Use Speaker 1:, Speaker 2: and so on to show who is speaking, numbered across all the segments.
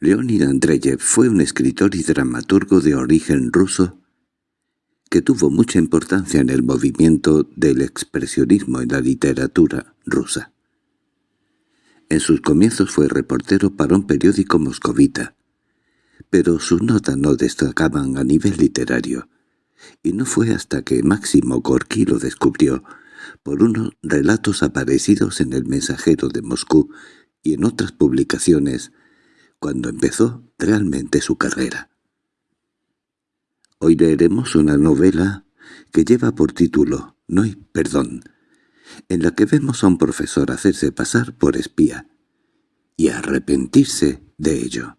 Speaker 1: Leonid Andreyev fue un escritor y dramaturgo de origen ruso que tuvo mucha importancia en el movimiento del expresionismo en la literatura rusa. En sus comienzos fue reportero para un periódico moscovita, pero sus notas no destacaban a nivel literario, y no fue hasta que Máximo Gorky lo descubrió por unos relatos aparecidos en El Mensajero de Moscú y en otras publicaciones, cuando empezó realmente su carrera. Hoy leeremos una novela que lleva por título No hay perdón, en la que vemos a un profesor hacerse pasar por espía y arrepentirse de ello.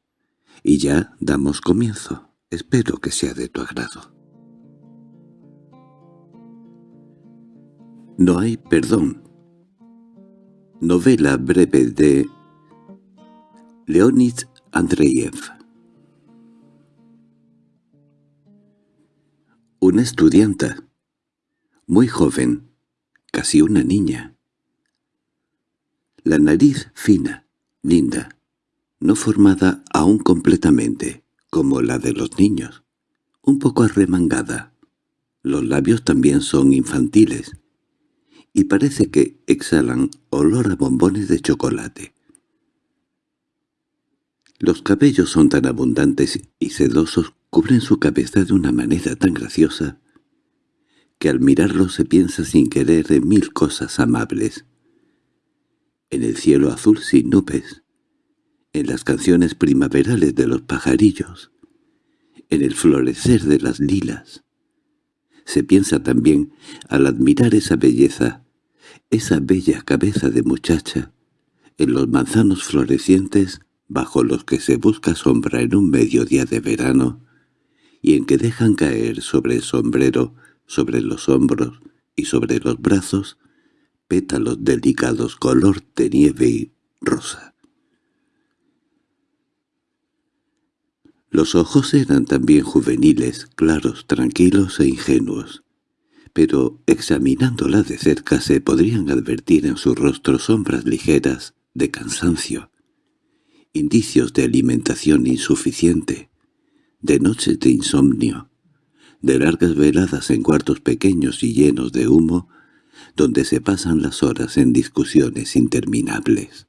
Speaker 1: Y ya damos comienzo. Espero que sea de tu agrado. No hay perdón. Novela breve de Leonid Andreyev Una estudianta, muy joven, casi una niña. La nariz fina, linda, no formada aún completamente, como la de los niños, un poco arremangada. Los labios también son infantiles, y parece que exhalan olor a bombones de chocolate. Los cabellos son tan abundantes y sedosos cubren su cabeza de una manera tan graciosa que al mirarlo se piensa sin querer en mil cosas amables. En el cielo azul sin nubes, en las canciones primaverales de los pajarillos, en el florecer de las lilas. Se piensa también, al admirar esa belleza, esa bella cabeza de muchacha, en los manzanos florecientes bajo los que se busca sombra en un mediodía de verano, y en que dejan caer sobre el sombrero, sobre los hombros y sobre los brazos, pétalos delicados color de nieve y rosa. Los ojos eran también juveniles, claros, tranquilos e ingenuos, pero examinándola de cerca se podrían advertir en su rostro sombras ligeras de cansancio, indicios de alimentación insuficiente, de noches de insomnio, de largas veladas en cuartos pequeños y llenos de humo, donde se pasan las horas en discusiones interminables.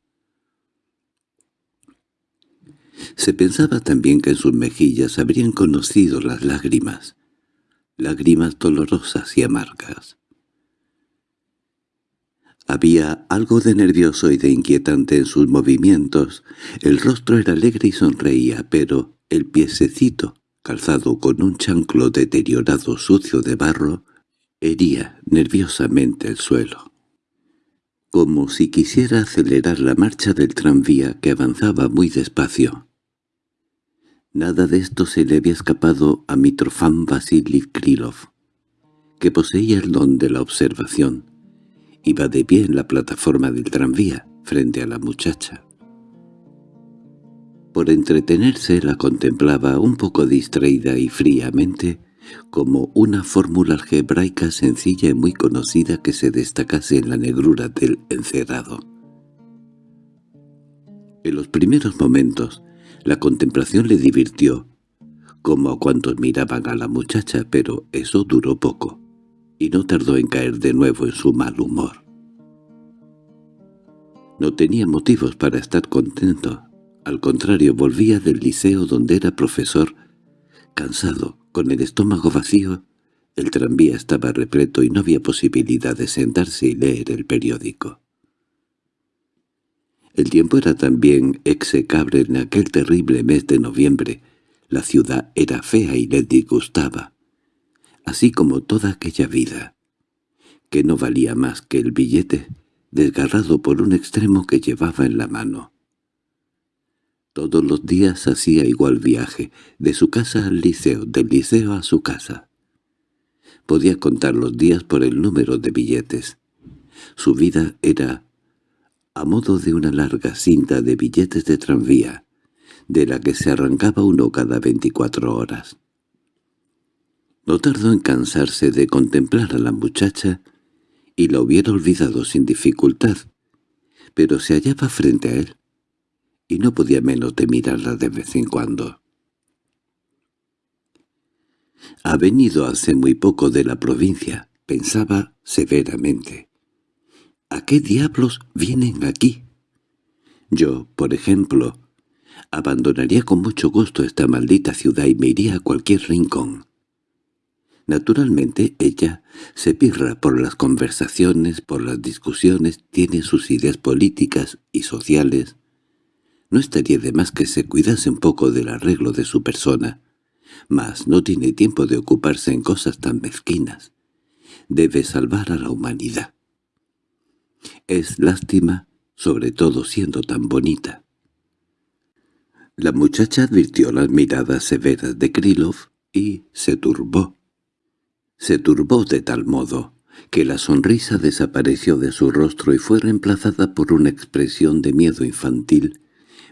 Speaker 1: Se pensaba también que en sus mejillas habrían conocido las lágrimas, lágrimas dolorosas y amargas. Había algo de nervioso y de inquietante en sus movimientos, el rostro era alegre y sonreía, pero el piececito, calzado con un chanclo deteriorado sucio de barro, hería nerviosamente el suelo. Como si quisiera acelerar la marcha del tranvía que avanzaba muy despacio. Nada de esto se le había escapado a Mitrofan Vasily Krylov, que poseía el don de la observación. Iba de pie en la plataforma del tranvía, frente a la muchacha. Por entretenerse la contemplaba un poco distraída y fríamente, como una fórmula algebraica sencilla y muy conocida que se destacase en la negrura del encerrado. En los primeros momentos, la contemplación le divirtió, como a cuantos miraban a la muchacha, pero eso duró poco, y no tardó en caer de nuevo en su mal humor. No tenía motivos para estar contento, al contrario, volvía del liceo donde era profesor, cansado, con el estómago vacío. El tranvía estaba repleto y no había posibilidad de sentarse y leer el periódico. El tiempo era también execrable en aquel terrible mes de noviembre. La ciudad era fea y le disgustaba, así como toda aquella vida, que no valía más que el billete, desgarrado por un extremo que llevaba en la mano. Todos los días hacía igual viaje, de su casa al liceo, del liceo a su casa. Podía contar los días por el número de billetes. Su vida era a modo de una larga cinta de billetes de tranvía, de la que se arrancaba uno cada veinticuatro horas. No tardó en cansarse de contemplar a la muchacha y la hubiera olvidado sin dificultad, pero se hallaba frente a él, y no podía menos de mirarla de vez en cuando. Ha venido hace muy poco de la provincia, pensaba severamente. ¿A qué diablos vienen aquí? Yo, por ejemplo, abandonaría con mucho gusto esta maldita ciudad y me iría a cualquier rincón. Naturalmente ella se pirra por las conversaciones, por las discusiones, tiene sus ideas políticas y sociales. No estaría de más que se cuidase un poco del arreglo de su persona, mas no tiene tiempo de ocuparse en cosas tan mezquinas. Debe salvar a la humanidad. Es lástima, sobre todo siendo tan bonita. La muchacha advirtió las miradas severas de Krylov y se turbó. Se turbó de tal modo que la sonrisa desapareció de su rostro y fue reemplazada por una expresión de miedo infantil,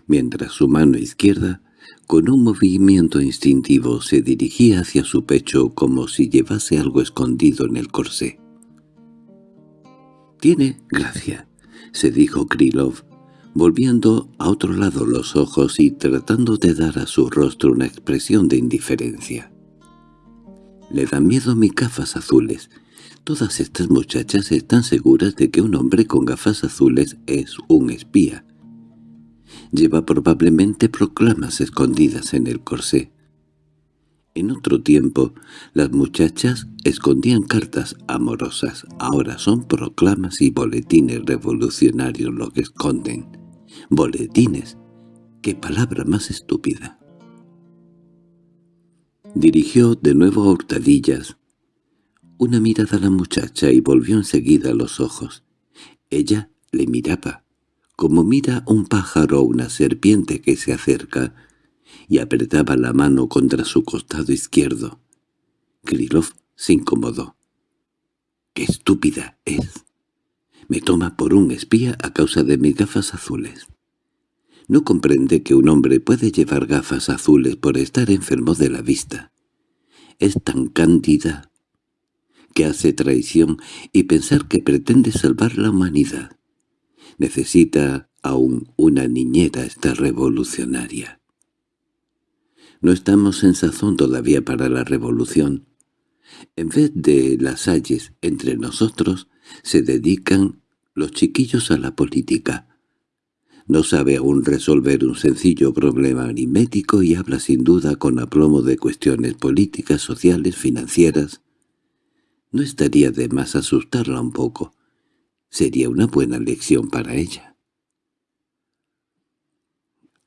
Speaker 1: mientras su mano izquierda, con un movimiento instintivo, se dirigía hacia su pecho como si llevase algo escondido en el corsé. «Tiene gracia», se dijo Krylov, volviendo a otro lado los ojos y tratando de dar a su rostro una expresión de indiferencia. Le dan miedo mis gafas azules. Todas estas muchachas están seguras de que un hombre con gafas azules es un espía. Lleva probablemente proclamas escondidas en el corsé. En otro tiempo, las muchachas escondían cartas amorosas. Ahora son proclamas y boletines revolucionarios lo que esconden. Boletines. ¡Qué palabra más estúpida! Dirigió de nuevo a hurtadillas una mirada a la muchacha y volvió enseguida los ojos. Ella le miraba, como mira un pájaro o una serpiente que se acerca, y apretaba la mano contra su costado izquierdo. Krylov se incomodó. —¡Qué estúpida es! Me toma por un espía a causa de mis gafas azules. No comprende que un hombre puede llevar gafas azules por estar enfermo de la vista. Es tan cándida que hace traición y pensar que pretende salvar la humanidad. Necesita aún una niñera esta revolucionaria. No estamos en sazón todavía para la revolución. En vez de las ayes entre nosotros, se dedican los chiquillos a la política. No sabe aún resolver un sencillo problema aritmético y habla sin duda con aplomo de cuestiones políticas, sociales, financieras. No estaría de más asustarla un poco. Sería una buena lección para ella.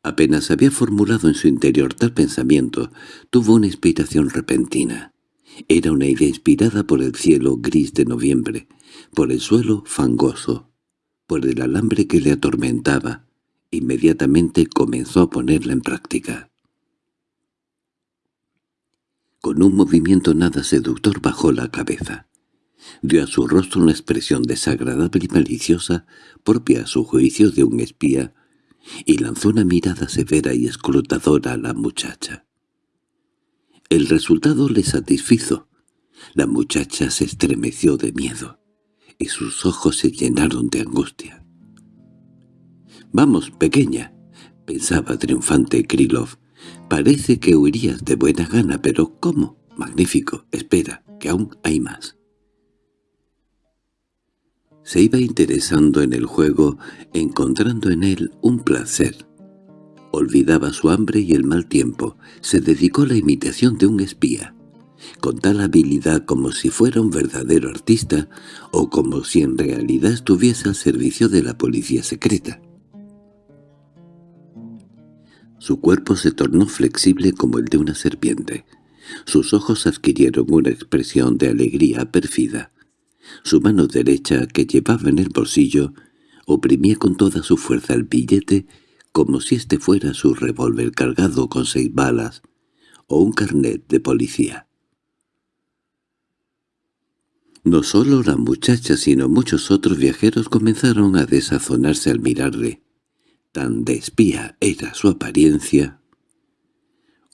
Speaker 1: Apenas había formulado en su interior tal pensamiento, tuvo una inspiración repentina. Era una idea inspirada por el cielo gris de noviembre, por el suelo fangoso, por el alambre que le atormentaba, Inmediatamente comenzó a ponerla en práctica. Con un movimiento nada seductor bajó la cabeza. Dio a su rostro una expresión desagradable y maliciosa, propia a su juicio de un espía, y lanzó una mirada severa y escrutadora a la muchacha. El resultado le satisfizo. La muchacha se estremeció de miedo, y sus ojos se llenaron de angustia. «Vamos, pequeña», pensaba triunfante Krylov. «Parece que huirías de buena gana, pero ¿cómo? Magnífico, espera, que aún hay más». Se iba interesando en el juego, encontrando en él un placer. Olvidaba su hambre y el mal tiempo, se dedicó a la imitación de un espía, con tal habilidad como si fuera un verdadero artista o como si en realidad estuviese al servicio de la policía secreta. Su cuerpo se tornó flexible como el de una serpiente. Sus ojos adquirieron una expresión de alegría pérfida. Su mano derecha, que llevaba en el bolsillo, oprimía con toda su fuerza el billete como si éste fuera su revólver cargado con seis balas o un carnet de policía. No solo la muchacha sino muchos otros viajeros comenzaron a desazonarse al mirarle tan de era su apariencia.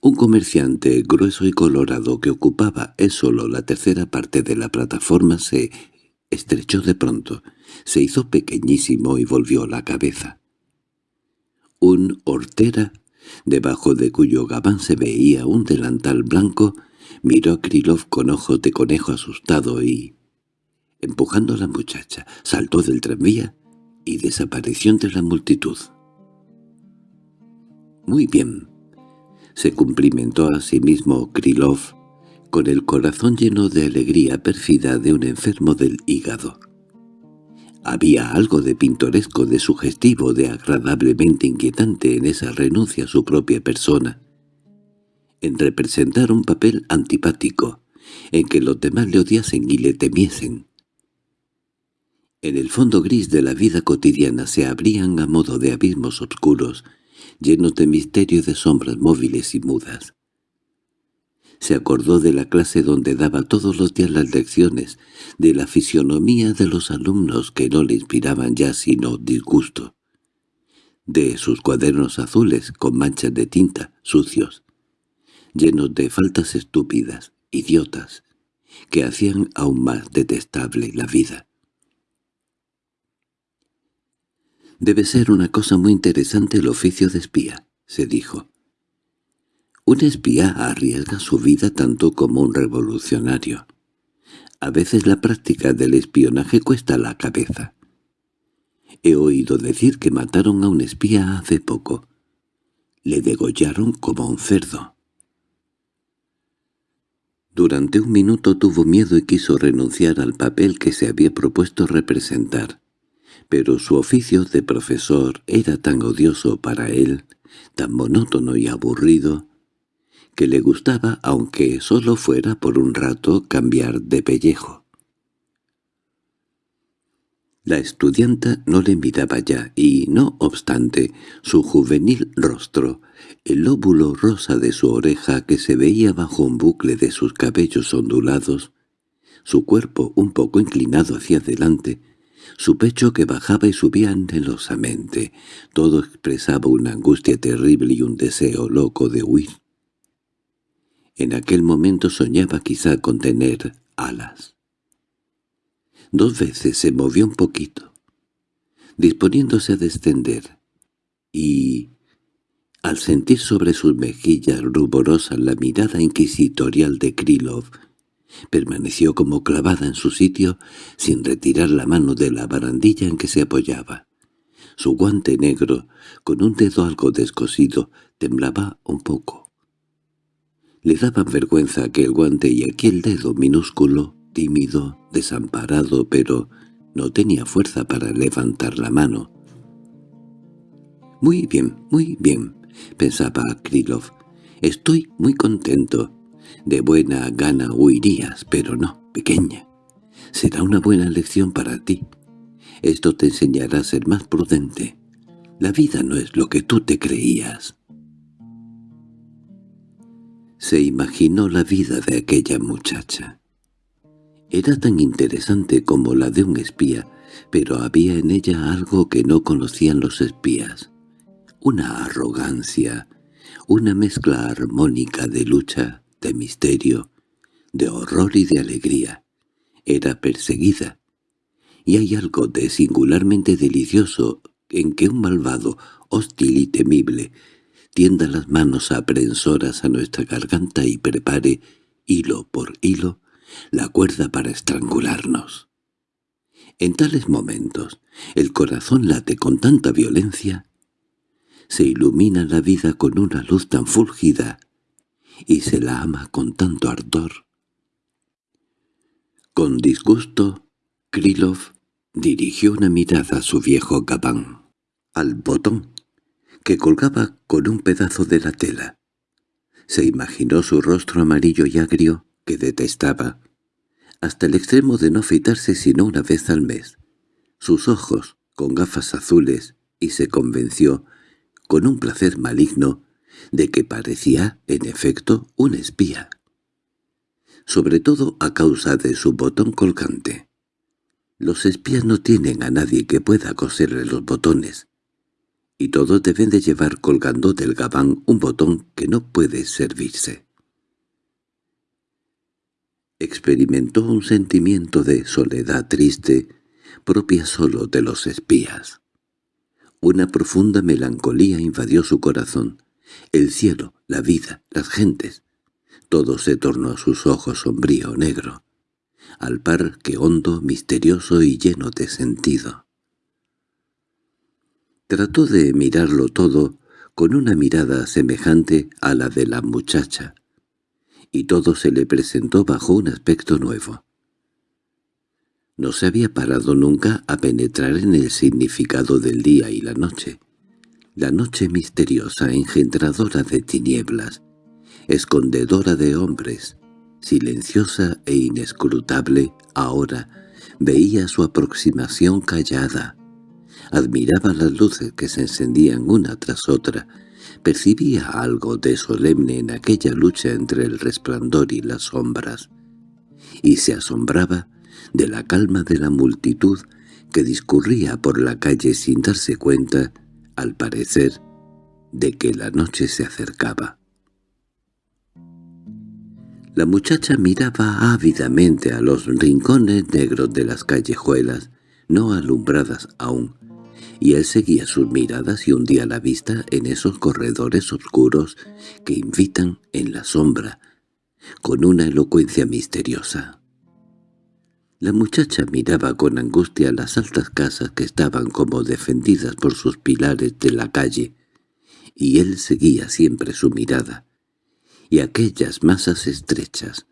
Speaker 1: Un comerciante grueso y colorado que ocupaba es solo la tercera parte de la plataforma se estrechó de pronto, se hizo pequeñísimo y volvió la cabeza. un hortera, debajo de cuyo gabán se veía un delantal blanco, miró a Krylov con ojos de conejo asustado y, empujando a la muchacha, saltó del tranvía y desapareció entre la multitud. Muy bien, se cumplimentó a sí mismo Krylov, con el corazón lleno de alegría pérfida de un enfermo del hígado. Había algo de pintoresco, de sugestivo, de agradablemente inquietante en esa renuncia a su propia persona, en representar un papel antipático, en que los demás le odiasen y le temiesen. En el fondo gris de la vida cotidiana se abrían a modo de abismos oscuros, llenos de misterio y de sombras móviles y mudas. Se acordó de la clase donde daba todos los días las lecciones, de la fisionomía de los alumnos que no le inspiraban ya sino disgusto, de sus cuadernos azules con manchas de tinta, sucios, llenos de faltas estúpidas, idiotas, que hacían aún más detestable la vida. Debe ser una cosa muy interesante el oficio de espía, se dijo. Un espía arriesga su vida tanto como un revolucionario. A veces la práctica del espionaje cuesta la cabeza. He oído decir que mataron a un espía hace poco. Le degollaron como un cerdo. Durante un minuto tuvo miedo y quiso renunciar al papel que se había propuesto representar pero su oficio de profesor era tan odioso para él, tan monótono y aburrido, que le gustaba, aunque solo fuera por un rato, cambiar de pellejo. La estudianta no le miraba ya, y, no obstante, su juvenil rostro, el lóbulo rosa de su oreja que se veía bajo un bucle de sus cabellos ondulados, su cuerpo un poco inclinado hacia adelante, su pecho que bajaba y subía anhelosamente, todo expresaba una angustia terrible y un deseo loco de huir. En aquel momento soñaba quizá con tener alas. Dos veces se movió un poquito, disponiéndose a descender, y, al sentir sobre sus mejillas ruborosas la mirada inquisitorial de Krylov, Permaneció como clavada en su sitio sin retirar la mano de la barandilla en que se apoyaba. Su guante negro, con un dedo algo descosido, temblaba un poco. Le daban vergüenza aquel guante y aquel dedo minúsculo, tímido, desamparado, pero no tenía fuerza para levantar la mano. «Muy bien, muy bien», pensaba Krylov. «Estoy muy contento. De buena gana huirías, pero no, pequeña. Será una buena lección para ti. Esto te enseñará a ser más prudente. La vida no es lo que tú te creías. Se imaginó la vida de aquella muchacha. Era tan interesante como la de un espía, pero había en ella algo que no conocían los espías. Una arrogancia, una mezcla armónica de lucha, de misterio, de horror y de alegría. Era perseguida. Y hay algo de singularmente delicioso en que un malvado, hostil y temible, tienda las manos aprensoras a nuestra garganta y prepare, hilo por hilo, la cuerda para estrangularnos. En tales momentos, el corazón late con tanta violencia, se ilumina la vida con una luz tan fúlgida y se la ama con tanto ardor. Con disgusto, Krylov dirigió una mirada a su viejo gabán, al botón, que colgaba con un pedazo de la tela. Se imaginó su rostro amarillo y agrio, que detestaba, hasta el extremo de no afeitarse sino una vez al mes, sus ojos con gafas azules, y se convenció, con un placer maligno, de que parecía, en efecto, un espía. Sobre todo a causa de su botón colgante. Los espías no tienen a nadie que pueda coserle los botones, y todos deben de llevar colgando del gabán un botón que no puede servirse. Experimentó un sentimiento de soledad triste propia solo de los espías. Una profunda melancolía invadió su corazón. El cielo, la vida, las gentes. Todo se tornó a sus ojos sombrío negro, al par que hondo, misterioso y lleno de sentido. Trató de mirarlo todo con una mirada semejante a la de la muchacha, y todo se le presentó bajo un aspecto nuevo. No se había parado nunca a penetrar en el significado del día y la noche. La noche misteriosa, engendradora de tinieblas, escondedora de hombres, silenciosa e inescrutable, ahora veía su aproximación callada, admiraba las luces que se encendían una tras otra, percibía algo de solemne en aquella lucha entre el resplandor y las sombras, y se asombraba de la calma de la multitud que discurría por la calle sin darse cuenta, al parecer, de que la noche se acercaba. La muchacha miraba ávidamente a los rincones negros de las callejuelas, no alumbradas aún, y él seguía sus miradas y hundía la vista en esos corredores oscuros que invitan en la sombra, con una elocuencia misteriosa. La muchacha miraba con angustia las altas casas que estaban como defendidas por sus pilares de la calle, y él seguía siempre su mirada. Y aquellas masas estrechas,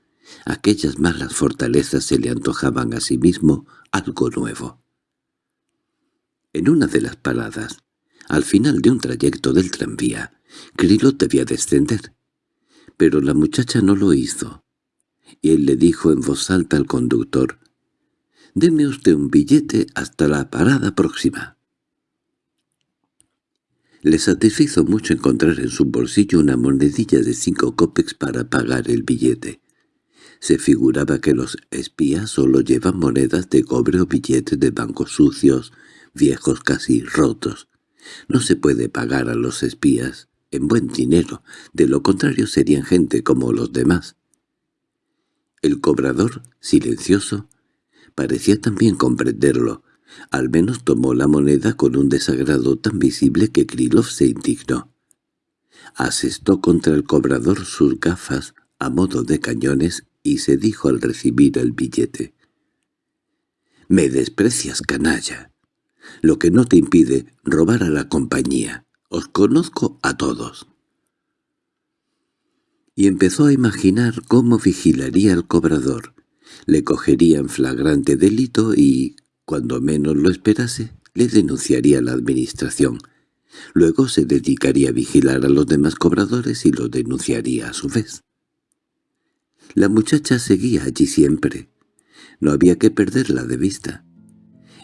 Speaker 1: aquellas malas fortalezas se le antojaban a sí mismo algo nuevo. En una de las paradas, al final de un trayecto del tranvía, Krilo debía descender, pero la muchacha no lo hizo, y él le dijo en voz alta al conductor, «Deme usted un billete hasta la parada próxima». Le satisfizo mucho encontrar en su bolsillo una monedilla de cinco copex para pagar el billete. Se figuraba que los espías solo llevan monedas de cobre o billetes de bancos sucios, viejos casi rotos. No se puede pagar a los espías en buen dinero, de lo contrario serían gente como los demás. El cobrador, silencioso, Parecía también comprenderlo. Al menos tomó la moneda con un desagrado tan visible que Krylov se indignó. Asestó contra el cobrador sus gafas a modo de cañones y se dijo al recibir el billete. «Me desprecias, canalla. Lo que no te impide robar a la compañía. Os conozco a todos» y empezó a imaginar cómo vigilaría al cobrador, le cogería en flagrante delito y, cuando menos lo esperase, le denunciaría a la administración. Luego se dedicaría a vigilar a los demás cobradores y lo denunciaría a su vez. La muchacha seguía allí siempre. No había que perderla de vista.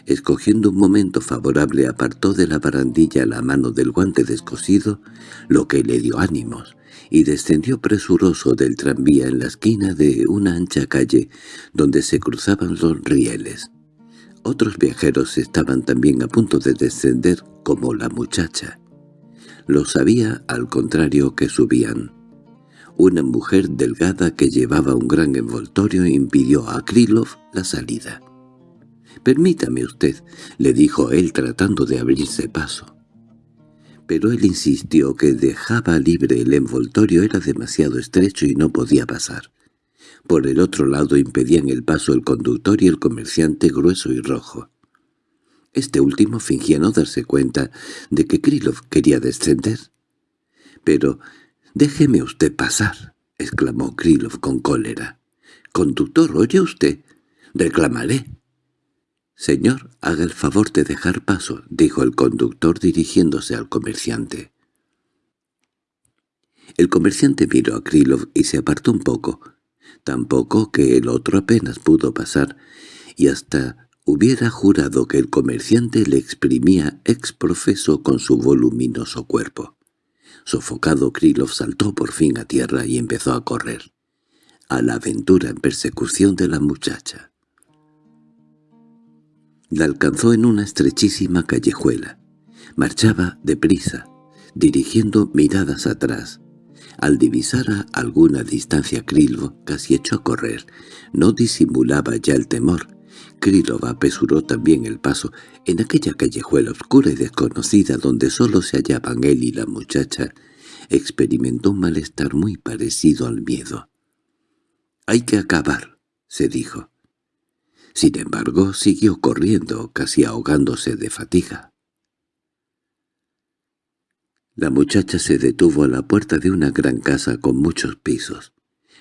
Speaker 1: Escogiendo un momento favorable apartó de la barandilla la mano del guante descosido, lo que le dio ánimos, y descendió presuroso del tranvía en la esquina de una ancha calle donde se cruzaban los rieles. Otros viajeros estaban también a punto de descender como la muchacha. Lo sabía al contrario que subían. Una mujer delgada que llevaba un gran envoltorio impidió a Krylov la salida. «Permítame usted», le dijo él tratando de abrirse paso. Pero él insistió que dejaba libre el envoltorio era demasiado estrecho y no podía pasar. Por el otro lado impedían el paso el conductor y el comerciante grueso y rojo. Este último fingía no darse cuenta de que Krylov quería descender. «Pero déjeme usted pasar», exclamó Krylov con cólera. «Conductor, ¿oye usted? Reclamaré». «Señor, haga el favor de dejar paso», dijo el conductor dirigiéndose al comerciante. El comerciante miró a Krylov y se apartó un poco, tampoco que el otro apenas pudo pasar, y hasta hubiera jurado que el comerciante le exprimía exprofeso con su voluminoso cuerpo. Sofocado, Krylov saltó por fin a tierra y empezó a correr, a la aventura en persecución de la muchacha. La alcanzó en una estrechísima callejuela. Marchaba deprisa, dirigiendo miradas atrás. Al divisar a alguna distancia Krilvo, casi echó a correr. No disimulaba ya el temor. Krylov apresuró también el paso en aquella callejuela oscura y desconocida donde solo se hallaban él y la muchacha. Experimentó un malestar muy parecido al miedo. «Hay que acabar», se dijo. Sin embargo, siguió corriendo, casi ahogándose de fatiga. La muchacha se detuvo a la puerta de una gran casa con muchos pisos.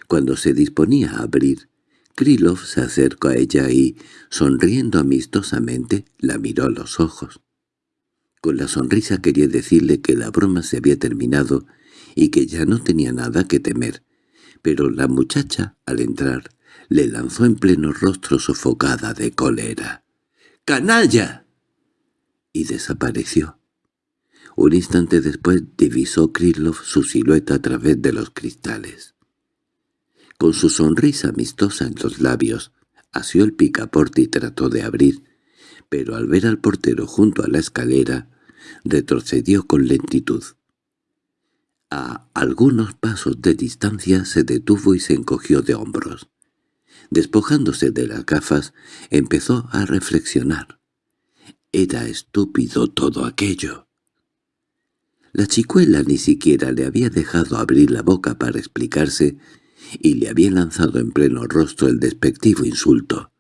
Speaker 1: Cuando se disponía a abrir, Krylov se acercó a ella y, sonriendo amistosamente, la miró a los ojos. Con la sonrisa quería decirle que la broma se había terminado y que ya no tenía nada que temer, pero la muchacha, al entrar, le lanzó en pleno rostro sofocada de cólera. «¡Canalla!» y desapareció. Un instante después divisó Krylov su silueta a través de los cristales. Con su sonrisa amistosa en los labios, asió el picaporte y trató de abrir, pero al ver al portero junto a la escalera, retrocedió con lentitud. A algunos pasos de distancia se detuvo y se encogió de hombros. Despojándose de las gafas, empezó a reflexionar. Era estúpido todo aquello. La chicuela ni siquiera le había dejado abrir la boca para explicarse y le había lanzado en pleno rostro el despectivo insulto.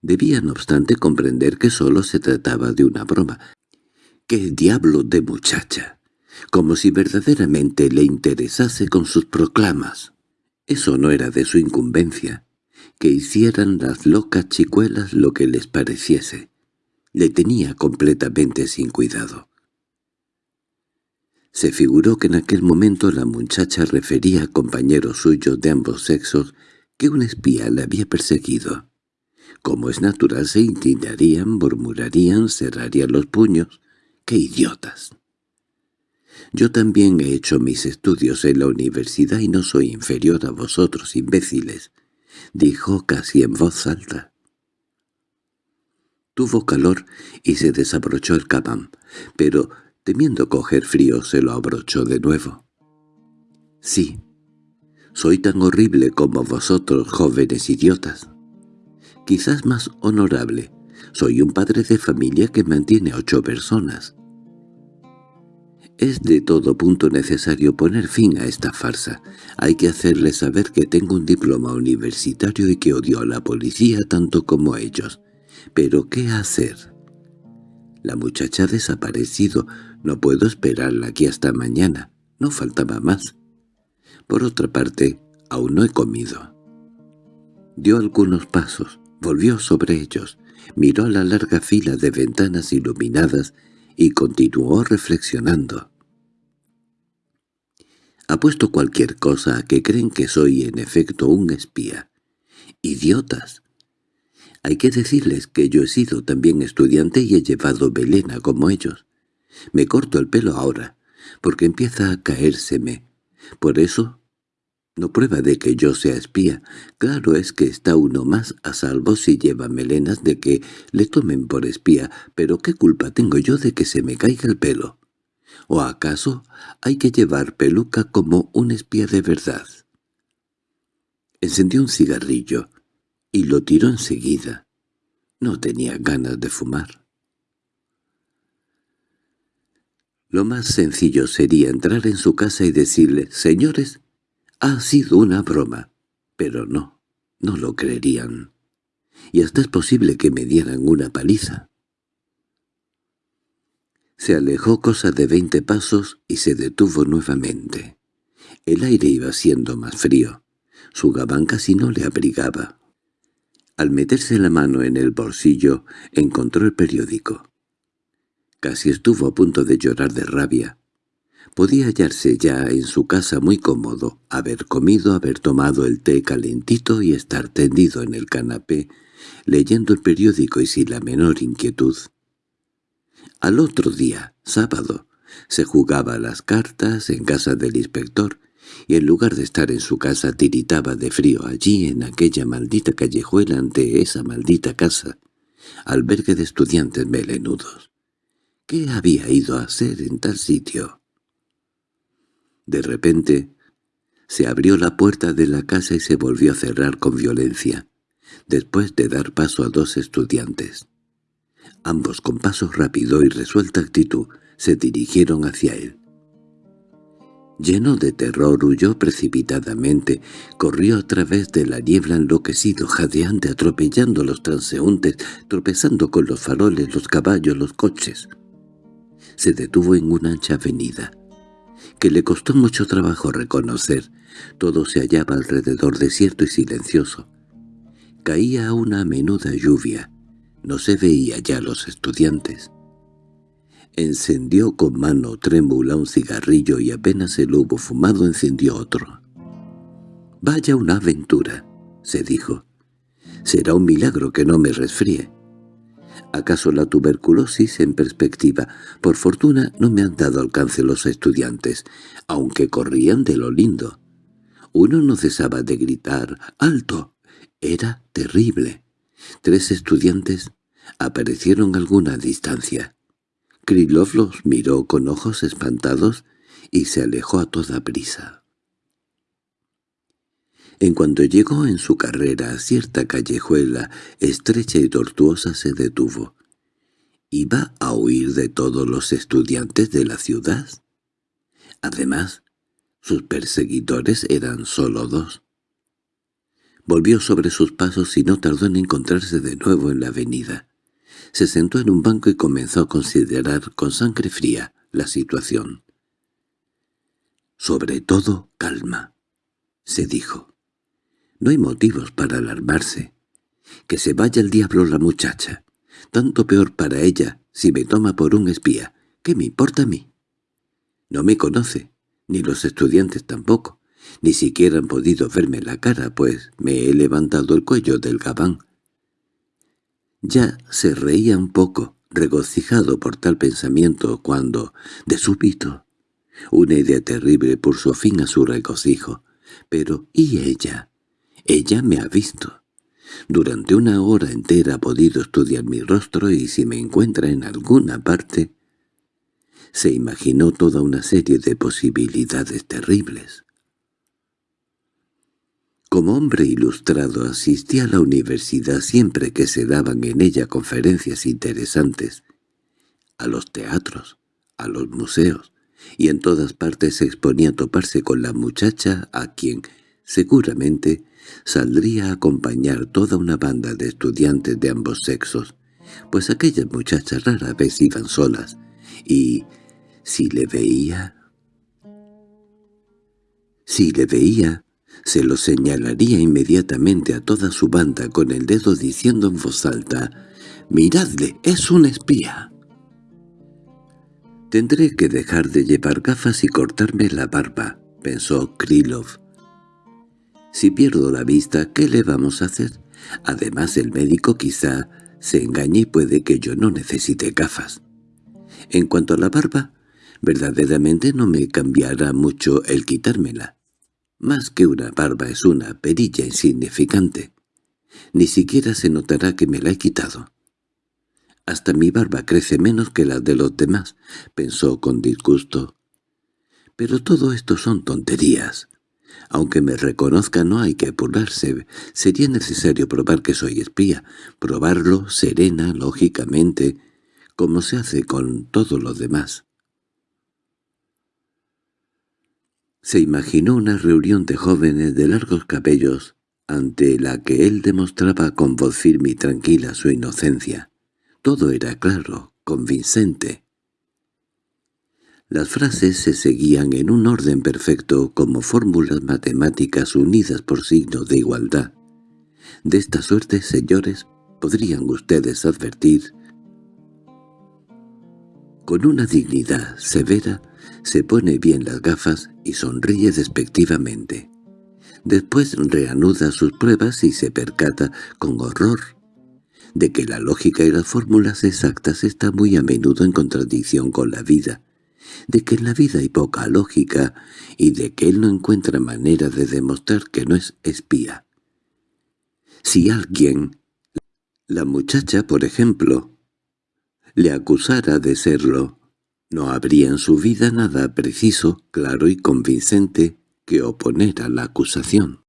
Speaker 1: Debía, no obstante, comprender que sólo se trataba de una broma. ¡Qué diablo de muchacha! Como si verdaderamente le interesase con sus proclamas. Eso no era de su incumbencia. Que hicieran las locas chicuelas lo que les pareciese. Le tenía completamente sin cuidado. Se figuró que en aquel momento la muchacha refería a compañeros suyos de ambos sexos que un espía le había perseguido. Como es natural se indignarían, murmurarían, cerrarían los puños. ¡Qué idiotas! Yo también he hecho mis estudios en la universidad y no soy inferior a vosotros, imbéciles, dijo casi en voz alta. Tuvo calor y se desabrochó el cabán, pero Temiendo coger frío, se lo abrochó de nuevo. «Sí, soy tan horrible como vosotros, jóvenes idiotas. Quizás más honorable. Soy un padre de familia que mantiene ocho personas. Es de todo punto necesario poner fin a esta farsa. Hay que hacerles saber que tengo un diploma universitario y que odio a la policía tanto como ellos. Pero ¿qué hacer? La muchacha ha desaparecido. No puedo esperarla aquí hasta mañana. No faltaba más. Por otra parte, aún no he comido. Dio algunos pasos, volvió sobre ellos, miró la larga fila de ventanas iluminadas y continuó reflexionando. Apuesto cualquier cosa a que creen que soy en efecto un espía. ¡Idiotas! Hay que decirles que yo he sido también estudiante y he llevado velena como ellos. Me corto el pelo ahora, porque empieza a caérseme. Por eso, no prueba de que yo sea espía. Claro es que está uno más a salvo si lleva melenas de que le tomen por espía, pero ¿qué culpa tengo yo de que se me caiga el pelo? ¿O acaso hay que llevar peluca como un espía de verdad? Encendió un cigarrillo y lo tiró enseguida. No tenía ganas de fumar. Lo más sencillo sería entrar en su casa y decirle, «Señores, ha sido una broma». Pero no, no lo creerían. Y hasta es posible que me dieran una paliza. Se alejó cosa de veinte pasos y se detuvo nuevamente. El aire iba siendo más frío. Su gabán casi no le abrigaba. Al meterse la mano en el bolsillo, encontró el periódico. Casi estuvo a punto de llorar de rabia. Podía hallarse ya en su casa muy cómodo, haber comido, haber tomado el té calentito y estar tendido en el canapé, leyendo el periódico y sin la menor inquietud. Al otro día, sábado, se jugaba las cartas en casa del inspector, y en lugar de estar en su casa tiritaba de frío allí en aquella maldita callejuela ante esa maldita casa, albergue de estudiantes melenudos. ¿Qué había ido a hacer en tal sitio? De repente se abrió la puerta de la casa y se volvió a cerrar con violencia. después de dar paso a dos estudiantes. Ambos con paso rápido y resuelta actitud se dirigieron hacia él. Lleno de terror huyó precipitadamente, corrió a través de la niebla enloquecido, jadeante, atropellando a los transeúntes, tropezando con los faroles, los caballos, los coches. Se detuvo en una ancha avenida, que le costó mucho trabajo reconocer. Todo se hallaba alrededor desierto y silencioso. Caía una menuda lluvia. No se veía ya los estudiantes. Encendió con mano trémula un cigarrillo y apenas el hubo fumado encendió otro. «Vaya una aventura», se dijo. «Será un milagro que no me resfríe. ¿Acaso la tuberculosis en perspectiva? Por fortuna no me han dado alcance los estudiantes, aunque corrían de lo lindo. Uno no cesaba de gritar «¡Alto!». Era terrible. Tres estudiantes aparecieron a alguna distancia. Krylov los miró con ojos espantados y se alejó a toda prisa. En cuanto llegó en su carrera a cierta callejuela estrecha y tortuosa se detuvo. ¿Iba a huir de todos los estudiantes de la ciudad? Además, sus perseguidores eran solo dos. Volvió sobre sus pasos y no tardó en encontrarse de nuevo en la avenida se sentó en un banco y comenzó a considerar con sangre fría la situación. «Sobre todo, calma», se dijo. «No hay motivos para alarmarse. Que se vaya el diablo la muchacha. Tanto peor para ella si me toma por un espía. ¿Qué me importa a mí? No me conoce, ni los estudiantes tampoco. Ni siquiera han podido verme la cara, pues me he levantado el cuello del gabán ya se reía un poco, regocijado por tal pensamiento, cuando, de súbito, una idea terrible puso fin a su regocijo. Pero, ¿y ella? Ella me ha visto. Durante una hora entera ha podido estudiar mi rostro y si me encuentra en alguna parte... Se imaginó toda una serie de posibilidades terribles. Como hombre ilustrado asistía a la universidad siempre que se daban en ella conferencias interesantes, a los teatros, a los museos, y en todas partes se exponía a toparse con la muchacha a quien, seguramente, saldría a acompañar toda una banda de estudiantes de ambos sexos, pues aquellas muchachas rara vez iban solas, y, si le veía... Si le veía, se lo señalaría inmediatamente a toda su banda con el dedo diciendo en voz alta, «¡Miradle, es un espía!». «Tendré que dejar de llevar gafas y cortarme la barba», pensó Krylov. «Si pierdo la vista, ¿qué le vamos a hacer? Además el médico quizá se engañe y puede que yo no necesite gafas. En cuanto a la barba, verdaderamente no me cambiará mucho el quitármela. Más que una barba es una perilla insignificante. Ni siquiera se notará que me la he quitado. Hasta mi barba crece menos que la de los demás, pensó con disgusto. Pero todo esto son tonterías. Aunque me reconozca no hay que apurarse. Sería necesario probar que soy espía. Probarlo serena, lógicamente, como se hace con todo lo demás. Se imaginó una reunión de jóvenes de largos cabellos, ante la que él demostraba con voz firme y tranquila su inocencia. Todo era claro, convincente. Las frases se seguían en un orden perfecto como fórmulas matemáticas unidas por signos de igualdad. De esta suerte, señores, podrían ustedes advertir, con una dignidad severa, se pone bien las gafas y sonríe despectivamente. Después reanuda sus pruebas y se percata con horror de que la lógica y las fórmulas exactas están muy a menudo en contradicción con la vida, de que en la vida hay poca lógica y de que él no encuentra manera de demostrar que no es espía. Si alguien, la muchacha por ejemplo, le acusara de serlo, no habría en su vida nada preciso, claro y convincente que oponer a la acusación.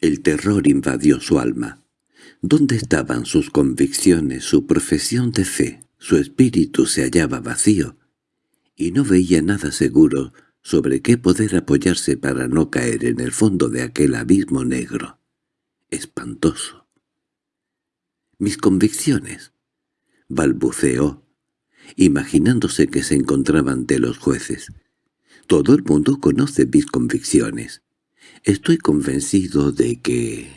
Speaker 1: El terror invadió su alma. ¿Dónde estaban sus convicciones, su profesión de fe? Su espíritu se hallaba vacío, y no veía nada seguro sobre qué poder apoyarse para no caer en el fondo de aquel abismo negro. Espantoso. Mis convicciones, balbuceó, imaginándose que se encontraba ante los jueces. Todo el mundo conoce mis convicciones. Estoy convencido de que...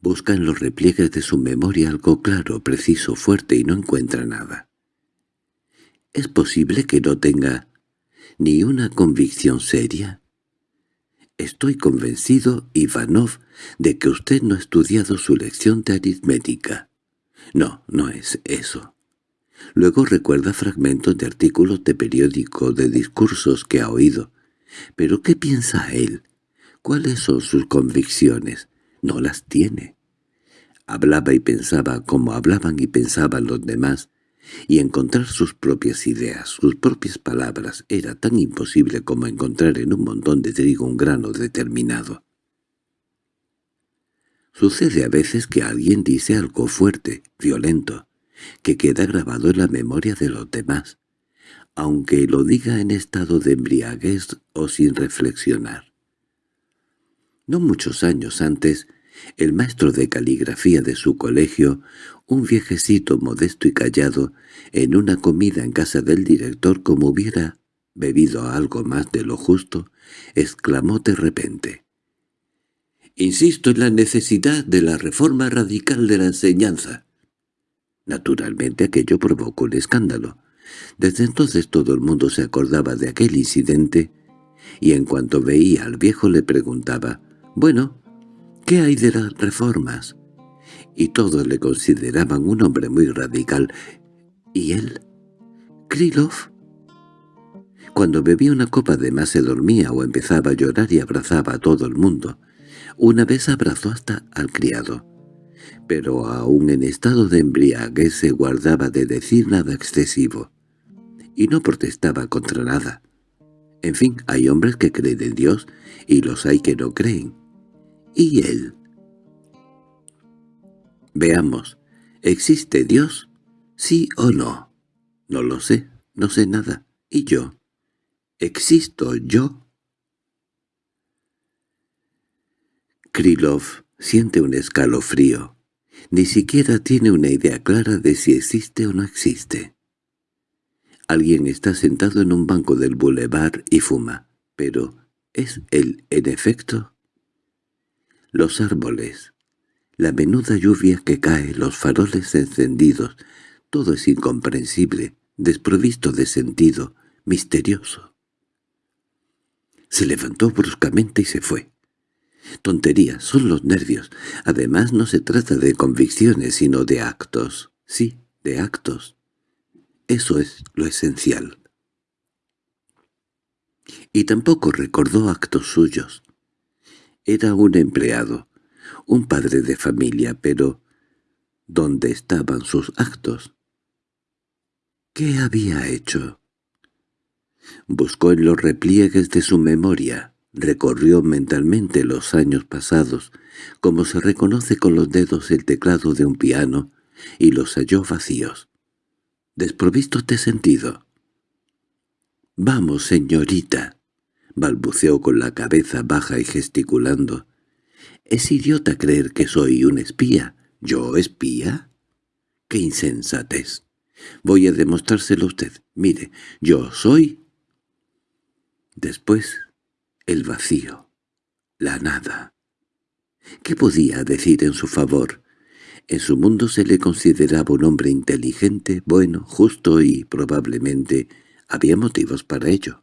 Speaker 1: Busca en los repliegues de su memoria algo claro, preciso, fuerte y no encuentra nada. ¿Es posible que no tenga ni una convicción seria? Estoy convencido, Ivanov, de que usted no ha estudiado su lección de aritmética. No, no es eso. Luego recuerda fragmentos de artículos de periódico, de discursos que ha oído. ¿Pero qué piensa él? ¿Cuáles son sus convicciones? no las tiene. Hablaba y pensaba como hablaban y pensaban los demás, y encontrar sus propias ideas, sus propias palabras, era tan imposible como encontrar en un montón de trigo un grano determinado. Sucede a veces que alguien dice algo fuerte, violento, que queda grabado en la memoria de los demás, aunque lo diga en estado de embriaguez o sin reflexionar. No muchos años antes, el maestro de caligrafía de su colegio, un viejecito modesto y callado, en una comida en casa del director como hubiera bebido algo más de lo justo, exclamó de repente. «Insisto en la necesidad de la reforma radical de la enseñanza». Naturalmente aquello provocó un escándalo. Desde entonces todo el mundo se acordaba de aquel incidente, y en cuanto veía al viejo le preguntaba bueno, ¿qué hay de las reformas? Y todos le consideraban un hombre muy radical. ¿Y él? ¿Krylov? Cuando bebía una copa de más se dormía o empezaba a llorar y abrazaba a todo el mundo. Una vez abrazó hasta al criado. Pero aún en estado de embriaguez se guardaba de decir nada excesivo. Y no protestaba contra nada. En fin, hay hombres que creen en Dios y los hay que no creen. ¿Y él? Veamos, ¿existe Dios? ¿Sí o no? No lo sé, no sé nada. ¿Y yo? ¿Existo yo? Krylov siente un escalofrío. Ni siquiera tiene una idea clara de si existe o no existe. Alguien está sentado en un banco del bulevar y fuma, pero ¿es él en efecto? Los árboles, la menuda lluvia que cae, los faroles encendidos, todo es incomprensible, desprovisto de sentido, misterioso. Se levantó bruscamente y se fue. Tontería, son los nervios. Además no se trata de convicciones, sino de actos. Sí, de actos. Eso es lo esencial. Y tampoco recordó actos suyos. Era un empleado, un padre de familia, pero ¿dónde estaban sus actos? ¿Qué había hecho? Buscó en los repliegues de su memoria, recorrió mentalmente los años pasados, como se reconoce con los dedos el teclado de un piano, y los halló vacíos, desprovistos de sentido. «Vamos, señorita», balbuceó con la cabeza baja y gesticulando. —¿Es idiota creer que soy un espía? ¿Yo espía? —¡Qué insensatez! Voy a demostrárselo a usted. Mire, yo soy... Después, el vacío, la nada. ¿Qué podía decir en su favor? En su mundo se le consideraba un hombre inteligente, bueno, justo y, probablemente, había motivos para ello.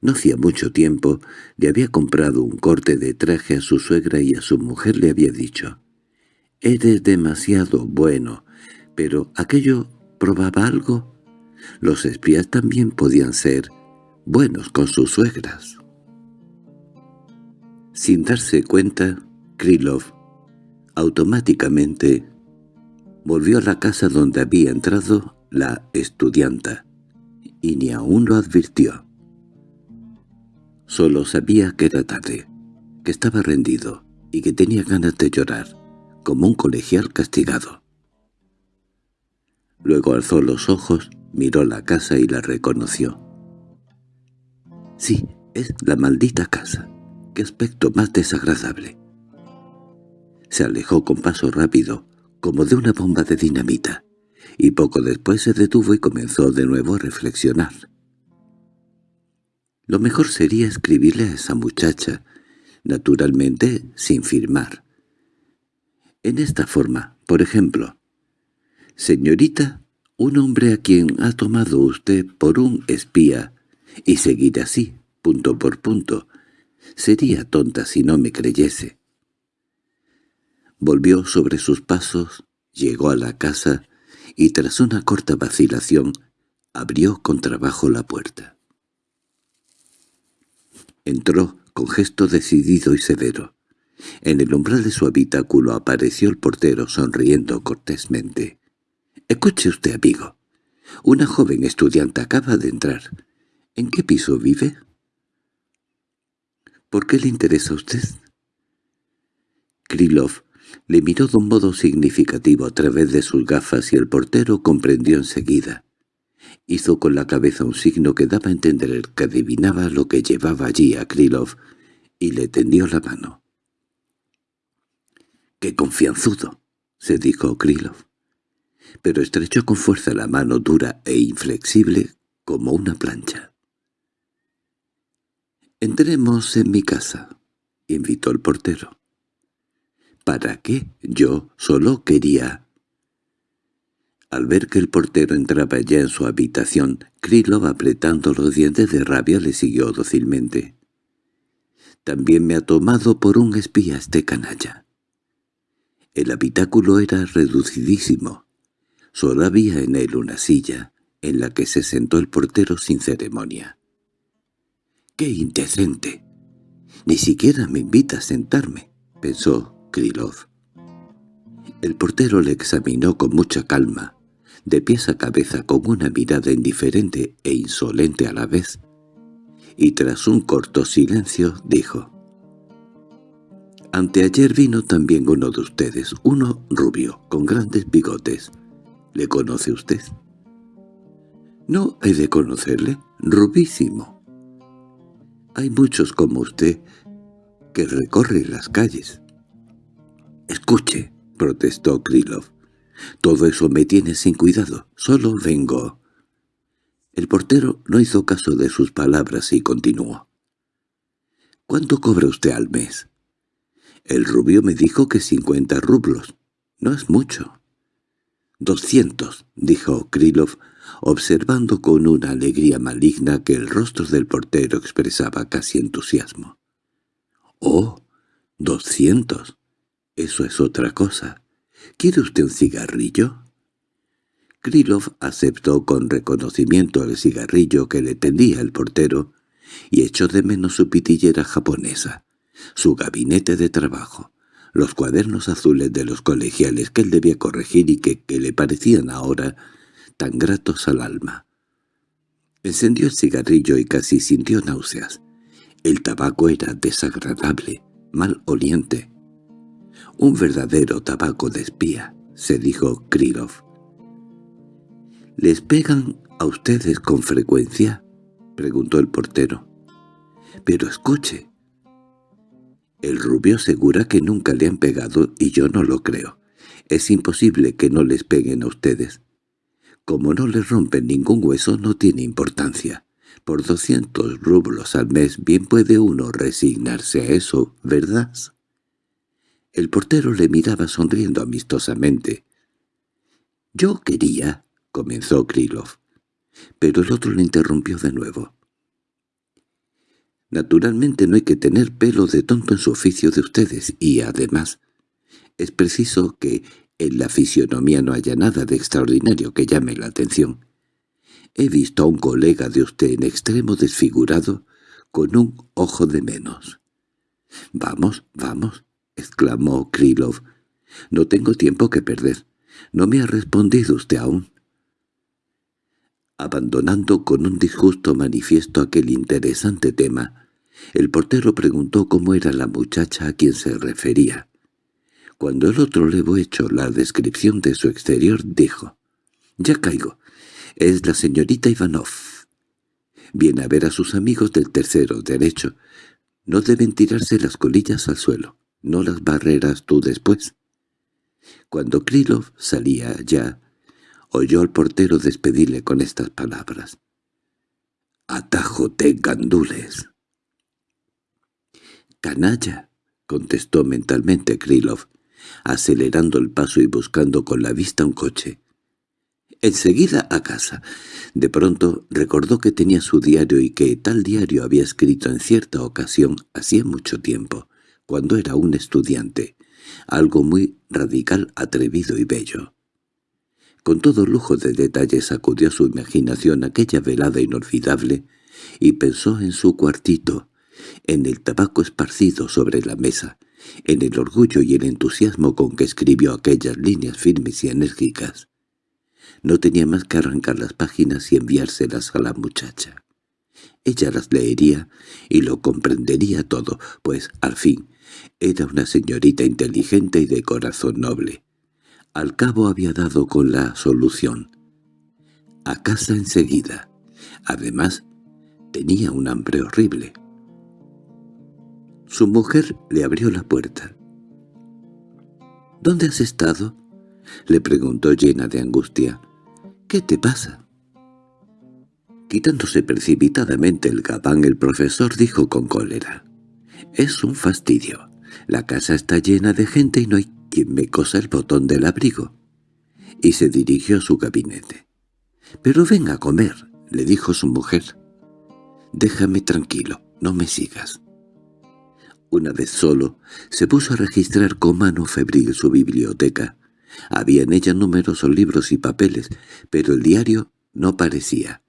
Speaker 1: No hacía mucho tiempo le había comprado un corte de traje a su suegra y a su mujer le había dicho, «Eres demasiado bueno», pero aquello probaba algo. Los espías también podían ser buenos con sus suegras. Sin darse cuenta, Krylov automáticamente volvió a la casa donde había entrado la estudianta, y ni aún lo advirtió. Solo sabía que era tarde, que estaba rendido, y que tenía ganas de llorar, como un colegial castigado. Luego alzó los ojos, miró la casa y la reconoció. Sí, es la maldita casa. ¡Qué aspecto más desagradable! Se alejó con paso rápido, como de una bomba de dinamita, y poco después se detuvo y comenzó de nuevo a reflexionar. Lo mejor sería escribirle a esa muchacha, naturalmente sin firmar. En esta forma, por ejemplo, «Señorita, un hombre a quien ha tomado usted por un espía, y seguir así, punto por punto. Sería tonta si no me creyese». Volvió sobre sus pasos, llegó a la casa, y tras una corta vacilación, abrió con trabajo la puerta. Entró con gesto decidido y severo. En el umbral de su habitáculo apareció el portero sonriendo cortésmente. «Escuche usted, amigo. Una joven estudiante acaba de entrar. ¿En qué piso vive?» «¿Por qué le interesa a usted?» Krylov le miró de un modo significativo a través de sus gafas y el portero comprendió enseguida. Hizo con la cabeza un signo que daba a entender que adivinaba lo que llevaba allí a Krylov y le tendió la mano. —¡Qué confianzudo! —se dijo Krylov pero estrechó con fuerza la mano dura e inflexible como una plancha. «Entremos en mi casa», invitó el portero. «¿Para qué? Yo solo quería...» Al ver que el portero entraba ya en su habitación, Krylov apretando los dientes de rabia le siguió dócilmente. «También me ha tomado por un espía este canalla». El habitáculo era reducidísimo, Solo había en él una silla, en la que se sentó el portero sin ceremonia. —¡Qué indecente! Ni siquiera me invita a sentarme —pensó Krylov. El portero le examinó con mucha calma, de pies a cabeza con una mirada indiferente e insolente a la vez, y tras un corto silencio dijo «Anteayer vino también uno de ustedes, uno rubio, con grandes bigotes, ¿Le conoce usted? No he de conocerle, rubísimo. Hay muchos como usted que recorren las calles. —Escuche —protestó Krylov—, todo eso me tiene sin cuidado, solo vengo. El portero no hizo caso de sus palabras y continuó. —¿Cuánto cobra usted al mes? El rubio me dijo que cincuenta rublos. No es mucho. —Doscientos —dijo Krylov, observando con una alegría maligna que el rostro del portero expresaba casi entusiasmo. —¡Oh! ¡Doscientos! Eso es otra cosa. ¿Quiere usted un cigarrillo? Krylov aceptó con reconocimiento el cigarrillo que le tendía el portero y echó de menos su pitillera japonesa, su gabinete de trabajo, los cuadernos azules de los colegiales que él debía corregir y que, le parecían ahora tan gratos al alma. Encendió el cigarrillo y casi sintió náuseas. El tabaco era desagradable, mal oliente. «Un verdadero tabaco de espía», se dijo Krylov. —¿Les pegan a ustedes con frecuencia? —preguntó el portero. —Pero escuche, el rubio asegura que nunca le han pegado y yo no lo creo. Es imposible que no les peguen a ustedes. Como no les rompen ningún hueso no tiene importancia. Por doscientos rublos al mes bien puede uno resignarse a eso, ¿verdad? El portero le miraba sonriendo amistosamente. «Yo quería», comenzó Krylov, pero el otro le interrumpió de nuevo. Naturalmente no hay que tener pelo de tonto en su oficio de ustedes, y además es preciso que en la fisionomía no haya nada de extraordinario que llame la atención. He visto a un colega de usted en extremo desfigurado, con un ojo de menos. —Vamos, vamos —exclamó Krylov—. No tengo tiempo que perder. No me ha respondido usted aún. Abandonando con un disgusto manifiesto aquel interesante tema, El portero preguntó cómo era la muchacha a quien se refería. Cuando el otro le hecho la descripción de su exterior, dijo, «Ya caigo. Es la señorita Ivanov. Viene a ver a sus amigos del tercero derecho. No deben tirarse las colillas al suelo. No las barreras tú después». Cuando Krylov salía ya, oyó al portero despedirle con estas palabras. «Atájote, gandules». «Canalla», contestó mentalmente Krylov, acelerando el paso y buscando con la vista un coche. Enseguida a casa. De pronto recordó que tenía su diario y que tal diario había escrito en cierta ocasión hacía mucho tiempo, cuando era un estudiante, algo muy radical, atrevido y bello. Con todo lujo de detalles sacudió su imaginación aquella velada inolvidable y pensó en su cuartito, en el tabaco esparcido sobre la mesa, en el orgullo y el entusiasmo con que escribió aquellas líneas firmes y enérgicas. No tenía más que arrancar las páginas y enviárselas a la muchacha. Ella las leería y lo comprendería todo, pues, al fin, era una señorita inteligente y de corazón noble. Al cabo había dado con la solución. A casa enseguida. Además, tenía un hambre horrible. Su mujer le abrió la puerta. —¿Dónde has estado? —le preguntó llena de angustia. —¿Qué te pasa? Quitándose precipitadamente el gabán, el profesor dijo con cólera. —Es un fastidio. La casa está llena de gente y no hay quien me cosa el botón del abrigo. Y se dirigió a su gabinete. —Pero ven a comer —le dijo su mujer. —Déjame tranquilo, no me sigas. Una vez solo, se puso a registrar con mano febril su biblioteca. Había en ella numerosos libros y papeles, pero el diario no parecía.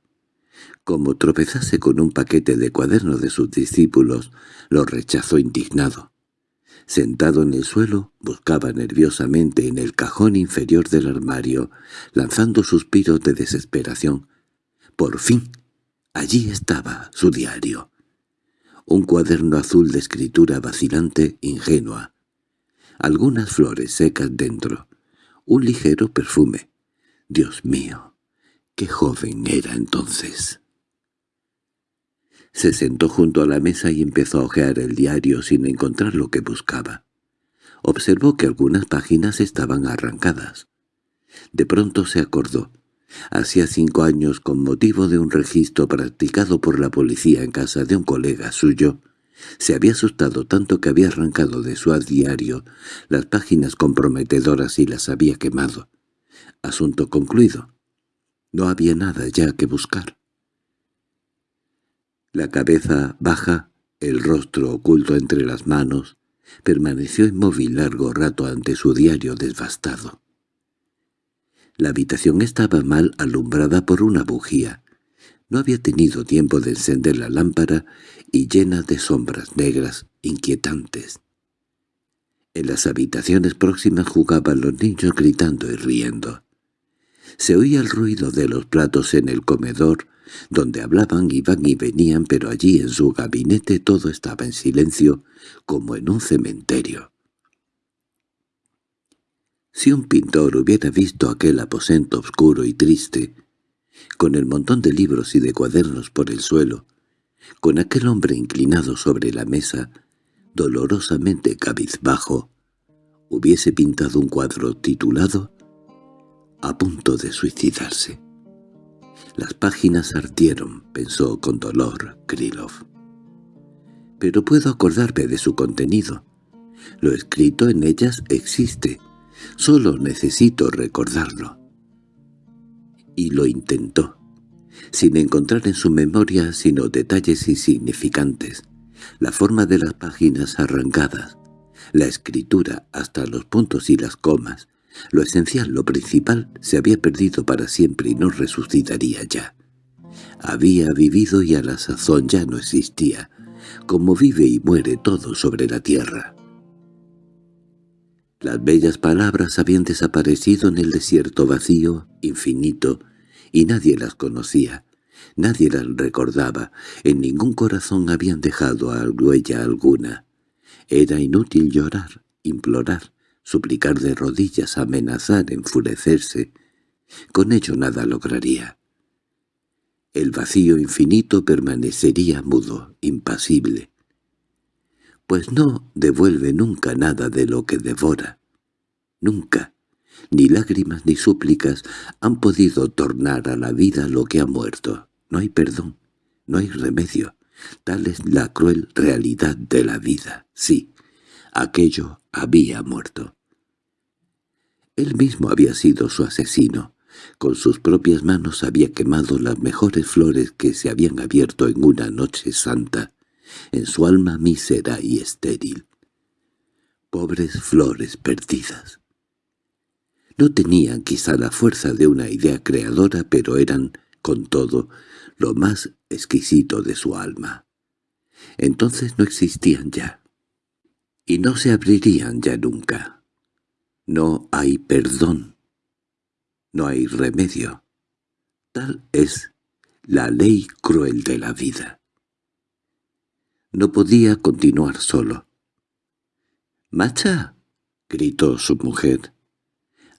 Speaker 1: Como tropezase con un paquete de cuadernos de sus discípulos, lo rechazó indignado. Sentado en el suelo, buscaba nerviosamente en el cajón inferior del armario, lanzando suspiros de desesperación. Por fin, allí estaba su diario un cuaderno azul de escritura vacilante, ingenua, algunas flores secas dentro, un ligero perfume. Dios mío, qué joven era entonces. Se sentó junto a la mesa y empezó a hojear el diario sin encontrar lo que buscaba. Observó que algunas páginas estaban arrancadas. De pronto se acordó. Hacía cinco años, con motivo de un registro practicado por la policía en casa de un colega suyo, se había asustado tanto que había arrancado de su diario las páginas comprometedoras y las había quemado. Asunto concluido. No había nada ya que buscar. La cabeza baja, el rostro oculto entre las manos, permaneció inmóvil largo rato ante su diario devastado. La habitación estaba mal alumbrada por una bujía. No había tenido tiempo de encender la lámpara y llena de sombras negras inquietantes. En las habitaciones próximas jugaban los niños gritando y riendo. Se oía el ruido de los platos en el comedor, donde hablaban, iban y venían, pero allí en su gabinete todo estaba en silencio, como en un cementerio. Si un pintor hubiera visto aquel aposento oscuro y triste, con el montón de libros y de cuadernos por el suelo, con aquel hombre inclinado sobre la mesa, dolorosamente cabizbajo, hubiese pintado un cuadro titulado «A punto de suicidarse». Las páginas ardieron, pensó con dolor Krylov. Pero puedo acordarme de su contenido. Lo escrito en ellas existe, Solo necesito recordarlo. Y lo intentó, sin encontrar en su memoria sino detalles insignificantes, la forma de las páginas arrancadas, la escritura hasta los puntos y las comas, lo esencial, lo principal, se había perdido para siempre y no resucitaría ya. Había vivido y a la sazón ya no existía, como vive y muere todo sobre la tierra. Las bellas palabras habían desaparecido en el desierto vacío, infinito, y nadie las conocía. Nadie las recordaba, en ningún corazón habían dejado a huella alguna. Era inútil llorar, implorar, suplicar de rodillas, amenazar, enfurecerse. Con ello nada lograría. El vacío infinito permanecería mudo, impasible. Pues no devuelve nunca nada de lo que devora. Nunca. Ni lágrimas ni súplicas han podido tornar a la vida lo que ha muerto. No hay perdón, no hay remedio. Tal es la cruel realidad de la vida. Sí, aquello había muerto. Él mismo había sido su asesino. Con sus propias manos había quemado las mejores flores que se habían abierto en una noche santa, en su alma mísera y estéril. Pobres flores perdidas. No tenían quizá la fuerza de una idea creadora, pero eran, con todo, lo más exquisito de su alma. Entonces no existían ya, y no se abrirían ya nunca. No hay perdón, no hay remedio. Tal es la ley cruel de la vida. No podía continuar solo. —¡Macha! —gritó su mujer.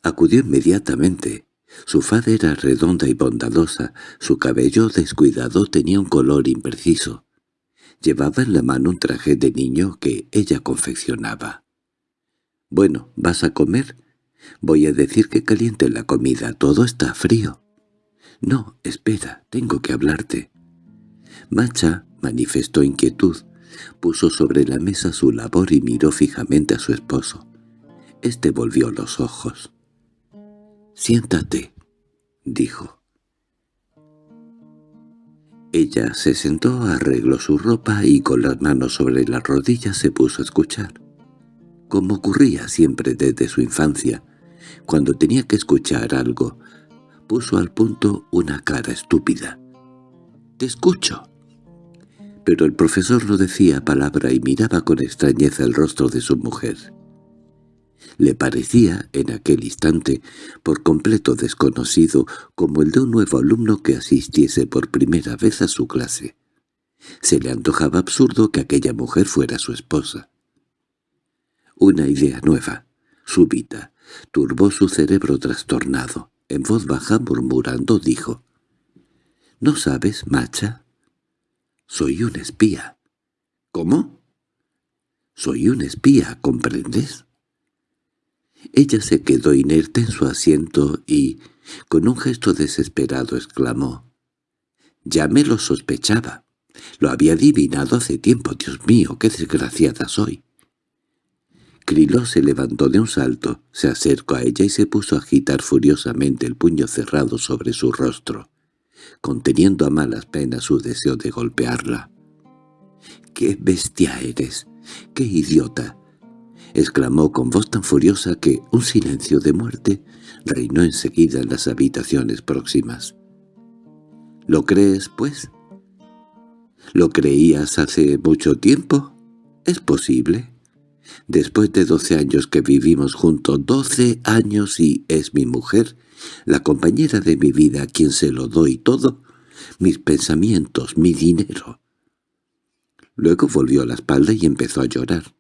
Speaker 1: Acudió inmediatamente. Su faz era redonda y bondadosa, su cabello descuidado tenía un color impreciso. Llevaba en la mano un traje de niño que ella confeccionaba. —Bueno, ¿vas a comer? Voy a decir que caliente la comida, todo está frío. —No, espera, tengo que hablarte. Macha manifestó inquietud, puso sobre la mesa su labor y miró fijamente a su esposo. Este volvió los ojos. «Siéntate», dijo. Ella se sentó, arregló su ropa y con las manos sobre las rodillas se puso a escuchar. Como ocurría siempre desde su infancia, cuando tenía que escuchar algo, puso al punto una cara estúpida. «Te escucho». Pero el profesor no decía palabra y miraba con extrañeza el rostro de su mujer. Le parecía, en aquel instante, por completo desconocido, como el de un nuevo alumno que asistiese por primera vez a su clase. Se le antojaba absurdo que aquella mujer fuera su esposa. Una idea nueva, súbita, turbó su cerebro trastornado. En voz baja, murmurando, dijo, «¿No sabes, macha? Soy un espía». «¿Cómo?» «Soy un espía, ¿comprendes?» Ella se quedó inerte en su asiento y, con un gesto desesperado, exclamó, «Ya me lo sospechaba. Lo había adivinado hace tiempo. Dios mío, qué desgraciada soy». Criló se levantó de un salto, se acercó a ella y se puso a agitar furiosamente el puño cerrado sobre su rostro, conteniendo a malas penas su deseo de golpearla. «¡Qué bestia eres! ¡Qué idiota! exclamó con voz tan furiosa que un silencio de muerte reinó enseguida en las habitaciones próximas. —¿Lo crees, pues? —¿Lo creías hace mucho tiempo? —¿Es posible? Después de doce años que vivimos juntos, doce años y es mi mujer, la compañera de mi vida a quien se lo doy todo, mis pensamientos, mi dinero. Luego volvió la espalda y empezó a llorar.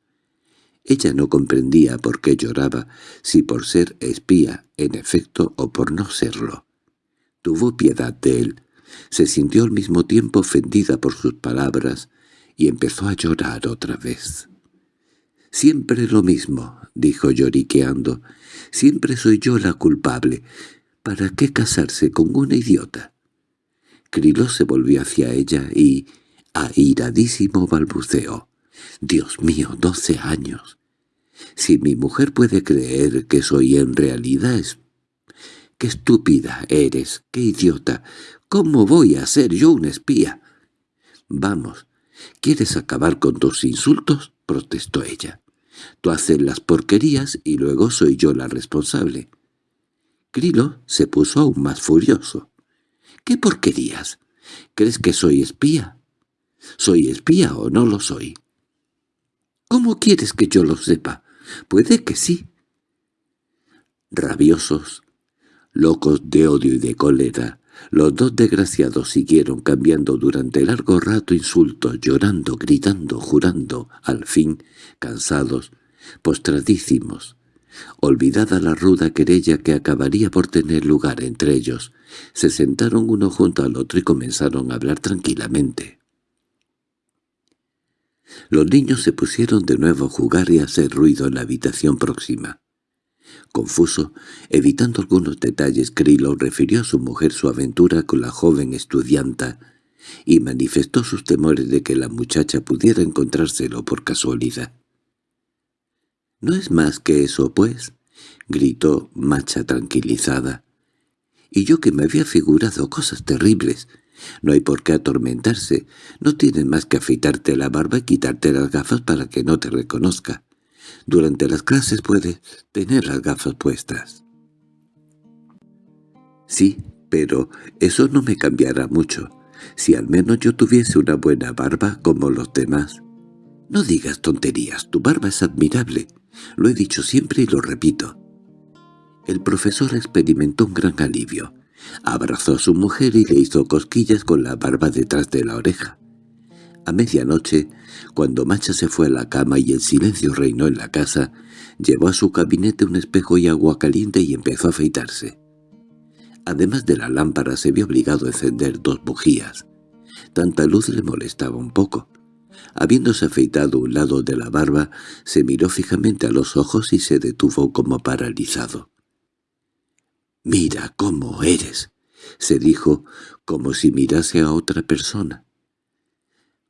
Speaker 1: Ella no comprendía por qué lloraba, si por ser espía, en efecto, o por no serlo. Tuvo piedad de él, se sintió al mismo tiempo ofendida por sus palabras y empezó a llorar otra vez. «Siempre lo mismo», dijo lloriqueando, «siempre soy yo la culpable. ¿Para qué casarse con una idiota?» Crilo se volvió hacia ella y, airadísimo, balbuceó. Dios mío, doce años. Si mi mujer puede creer que soy en realidad. ¡Qué estúpida eres! ¡Qué idiota! ¿Cómo voy a ser yo un espía? Vamos, ¿quieres acabar con tus insultos? Protestó ella. Tú haces las porquerías y luego soy yo la responsable. Crilo se puso aún más furioso. ¿Qué porquerías? ¿Crees que soy espía? ¿Soy espía o no lo soy? ¿Cómo quieres que yo lo sepa? Puede que sí. Rabiosos, locos de odio y de cólera, Los dos desgraciados siguieron cambiando durante largo rato insultos, llorando, gritando, jurando, al fin, cansados, postradísimos. Olvidada la ruda querella que acabaría por tener lugar entre ellos, se sentaron uno junto al otro y comenzaron a hablar tranquilamente. Los niños se pusieron de nuevo a jugar y a hacer ruido en la habitación próxima. Confuso, evitando algunos detalles, Krilo refirió a su mujer su aventura con la joven estudianta y manifestó sus temores de que la muchacha pudiera encontrárselo por casualidad. —¿No es más que eso, pues? —gritó Macha tranquilizada. —Y yo que me había figurado cosas terribles. No hay por qué atormentarse. No tienes más que afeitarte la barba y quitarte las gafas para que no te reconozca. Durante las clases puedes tener las gafas puestas. Sí, pero eso no me cambiará mucho. Si al menos yo tuviese una buena barba como los demás. No digas tonterías, tu barba es admirable. Lo he dicho siempre y lo repito. El profesor experimentó un gran alivio. Abrazó a su mujer y le hizo cosquillas con la barba detrás de la oreja. A medianoche, cuando Macha se fue a la cama y el silencio reinó en la casa, llevó a su gabinete un espejo y agua caliente y empezó a afeitarse. Además de la lámpara se vio obligado a encender dos bujías. Tanta luz le molestaba un poco. Habiéndose afeitado un lado de la barba, se miró fijamente a los ojos y se detuvo como paralizado. «Mira cómo eres», se dijo, como si mirase a otra persona.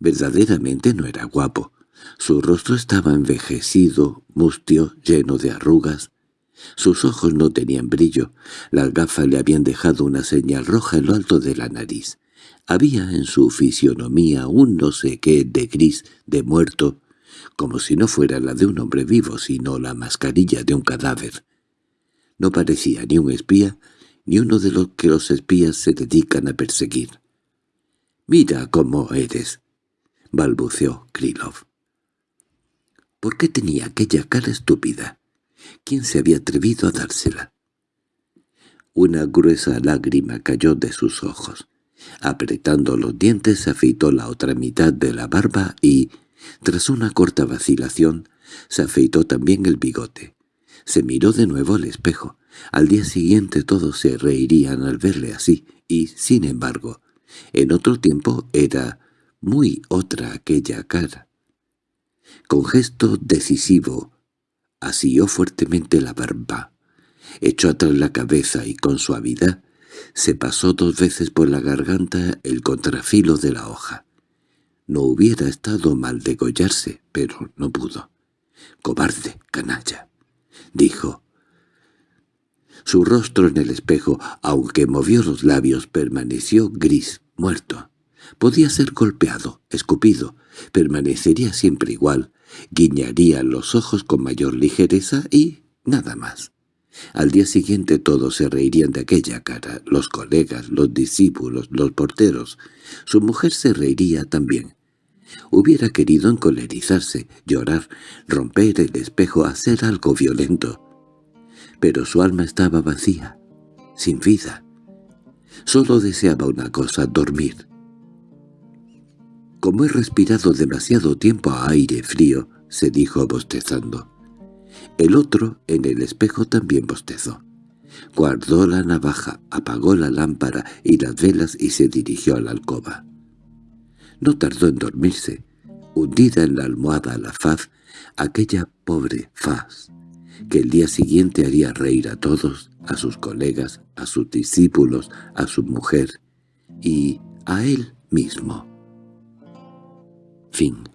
Speaker 1: Verdaderamente no era guapo. Su rostro estaba envejecido, mustio, lleno de arrugas. Sus ojos no tenían brillo. Las gafas le habían dejado una señal roja en lo alto de la nariz. Había en su fisionomía un no sé qué de gris, de muerto, como si no fuera la de un hombre vivo, sino la mascarilla de un cadáver. No parecía ni un espía, ni uno de los que los espías se dedican a perseguir. «Mira cómo eres», balbuceó Krylov. ¿Por qué tenía aquella cara estúpida? ¿Quién se había atrevido a dársela? Una gruesa lágrima cayó de sus ojos. Apretando los dientes se afeitó la otra mitad de la barba y, tras una corta vacilación, se afeitó también el bigote. Se miró de nuevo al espejo. Al día siguiente todos se reirían al verle así, y, sin embargo, en otro tiempo era muy otra aquella cara. Con gesto decisivo, asió fuertemente la barba, echó atrás la cabeza y con suavidad se pasó dos veces por la garganta el contrafilo de la hoja. No hubiera estado mal degollarse, pero no pudo. «Cobarde, canalla», dijo. Su rostro en el espejo, aunque movió los labios, permaneció gris, muerto. Podía ser golpeado, escupido, permanecería siempre igual, guiñaría los ojos con mayor ligereza y nada más. Al día siguiente todos se reirían de aquella cara, los colegas, los discípulos, los porteros. Su mujer se reiría también. Hubiera querido encolerizarse, llorar, romper el espejo, hacer algo violento. Pero su alma estaba vacía, sin vida. Solo deseaba una cosa, dormir. Como he respirado demasiado tiempo a aire frío, se dijo bostezando. El otro, en el espejo, también bostezó. Guardó la navaja, apagó la lámpara y las velas y se dirigió a la alcoba. No tardó en dormirse, hundida en la almohada la faz, aquella pobre faz, que el día siguiente haría reír a todos, a sus colegas, a sus discípulos, a su mujer y a él mismo. Fin